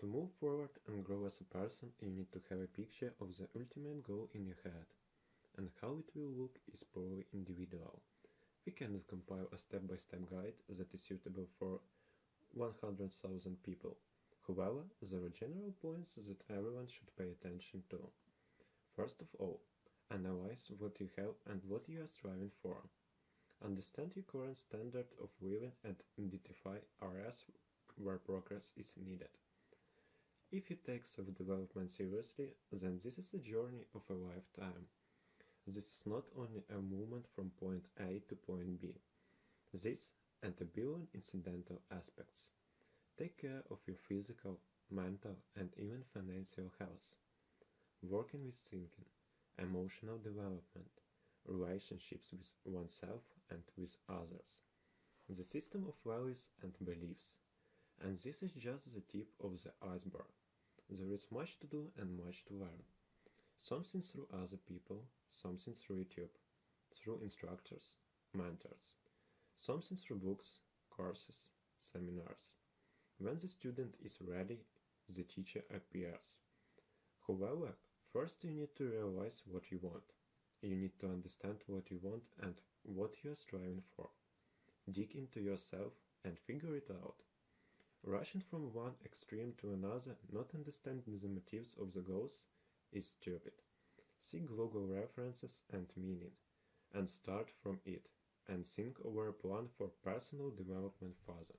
To move forward and grow as a person, you need to have a picture of the ultimate goal in your head, and how it will look is purely individual. We cannot compile a step by step guide that is suitable for 100,000 people. However, there are general points that everyone should pay attention to. First of all, analyze what you have and what you are striving for. Understand your current standard of living and identify areas where progress is needed. If you take self development seriously, then this is a journey of a lifetime. This is not only a movement from point A to point B. This and a billion incidental aspects. Take care of your physical, mental, and even financial health. Working with thinking, emotional development, relationships with oneself and with others. The system of values and beliefs. And this is just the tip of the iceberg. There is much to do and much to learn. Something through other people, something through YouTube, through instructors, mentors, something through books, courses, seminars. When the student is ready, the teacher appears. However, first you need to realize what you want. You need to understand what you want and what you are striving for. Dig into yourself and figure it out. Rushing from one extreme to another, not understanding the motives of the goals, is stupid. Seek global references and meaning, and start from it, and think over a plan for personal development further.